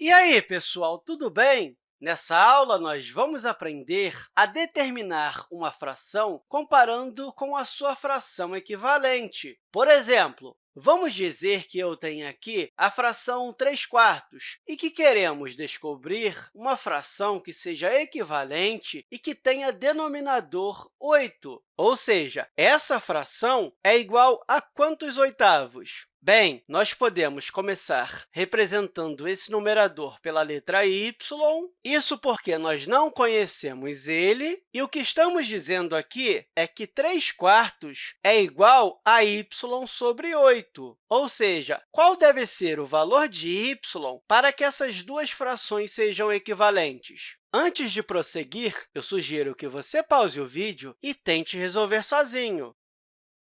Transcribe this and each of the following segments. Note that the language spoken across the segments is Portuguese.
E aí, pessoal, tudo bem? Nessa aula, nós vamos aprender a determinar uma fração comparando com a sua fração equivalente. Por exemplo, vamos dizer que eu tenho aqui a fração 3 quartos e que queremos descobrir uma fração que seja equivalente e que tenha denominador 8. Ou seja, essa fração é igual a quantos oitavos? Bem, nós podemos começar representando esse numerador pela letra y, isso porque nós não conhecemos ele, e o que estamos dizendo aqui é que 3 quartos é igual a y sobre 8, ou seja, qual deve ser o valor de y para que essas duas frações sejam equivalentes? Antes de prosseguir, eu sugiro que você pause o vídeo e tente resolver sozinho.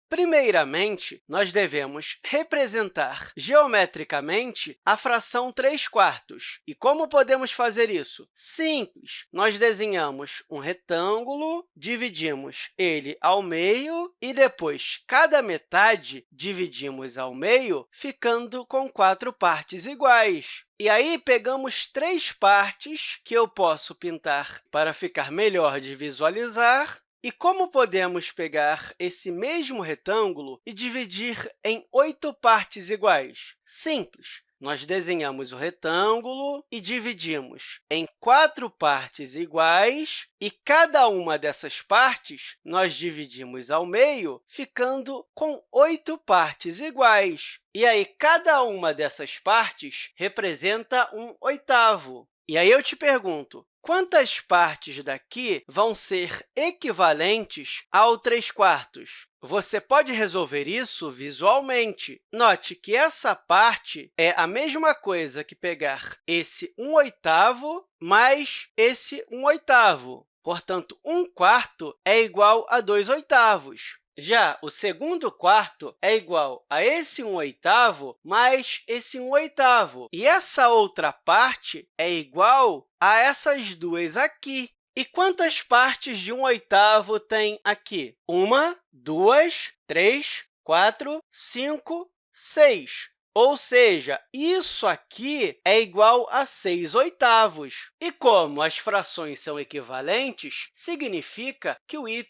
Primeiramente, nós devemos representar geometricamente a fração 3 quartos. E como podemos fazer isso? Simples! Nós desenhamos um retângulo, dividimos ele ao meio e, depois, cada metade dividimos ao meio, ficando com quatro partes iguais. E aí, pegamos três partes que eu posso pintar para ficar melhor de visualizar e como podemos pegar esse mesmo retângulo e dividir em oito partes iguais? Simples. Nós desenhamos o retângulo e dividimos em quatro partes iguais, e cada uma dessas partes nós dividimos ao meio, ficando com oito partes iguais. E aí, cada uma dessas partes representa um oitavo. E aí eu te pergunto, quantas partes daqui vão ser equivalentes ao 3 quartos? Você pode resolver isso visualmente. Note que essa parte é a mesma coisa que pegar esse 1 oitavo mais esse 1 oitavo. Portanto, 1 quarto é igual a 2 oitavos. Já o segundo quarto é igual a esse 1 oitavo mais esse 1 oitavo. E essa outra parte é igual a essas duas aqui. E quantas partes de 1 oitavo tem aqui? Uma, duas, três, quatro, cinco, seis. Ou seja, isso aqui é igual a 6 oitavos. E como as frações são equivalentes, significa que o y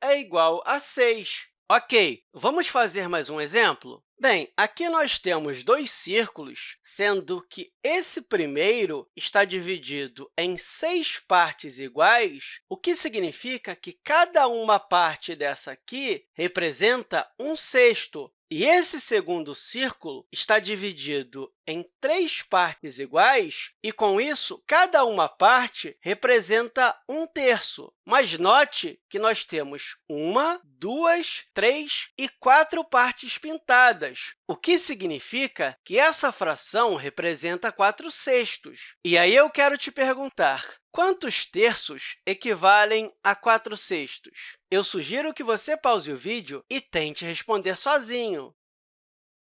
é igual a 6. Ok, vamos fazer mais um exemplo? Bem, aqui nós temos dois círculos, sendo que esse primeiro está dividido em seis partes iguais, o que significa que cada uma parte dessa aqui representa um sexto. E esse segundo círculo está dividido em três partes iguais, e, com isso, cada uma parte representa um terço. Mas note que nós temos uma, duas, três e quatro partes pintadas, o que significa que essa fração representa 4 sextos. E aí eu quero te perguntar, quantos terços equivalem a 4 sextos? Eu sugiro que você pause o vídeo e tente responder sozinho.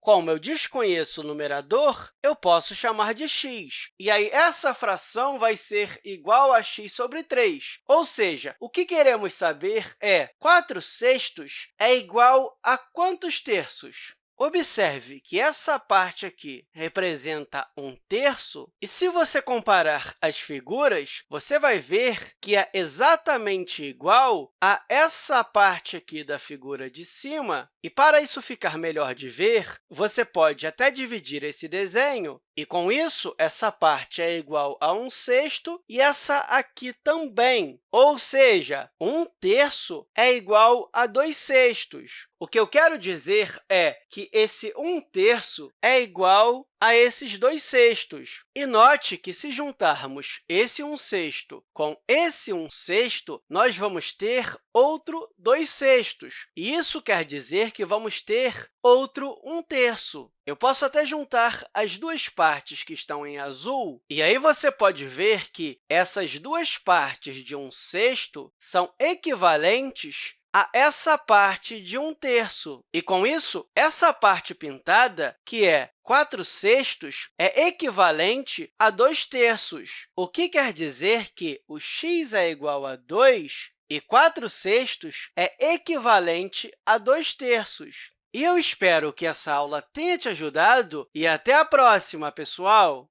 Como eu desconheço o numerador, eu posso chamar de x. E aí, essa fração vai ser igual a x sobre 3. Ou seja, o que queremos saber é 4 sextos é igual a quantos terços? Observe que essa parte aqui representa um terço, e se você comparar as figuras, você vai ver que é exatamente igual a essa parte aqui da figura de cima. E, para isso ficar melhor de ver, você pode até dividir esse desenho, e, com isso, essa parte é igual a 1 sexto e essa aqui também. Ou seja, 1 terço é igual a 2 sextos. O que eu quero dizer é que esse 1 terço é igual a esses 2 sextos. E note que, se juntarmos esse 1 sexto com esse 1 sexto, nós vamos ter outro 2 sextos. E isso quer dizer que vamos ter outro 1 terço. Eu posso até juntar as duas partes que estão em azul, e aí você pode ver que essas duas partes de 1 sexto são equivalentes a essa parte de 1 terço. E, com isso, essa parte pintada, que é 4 sextos, é equivalente a 2 terços, o que quer dizer que o x é igual a 2 e 4 sextos é equivalente a 2 terços. E eu espero que essa aula tenha te ajudado e até a próxima, pessoal!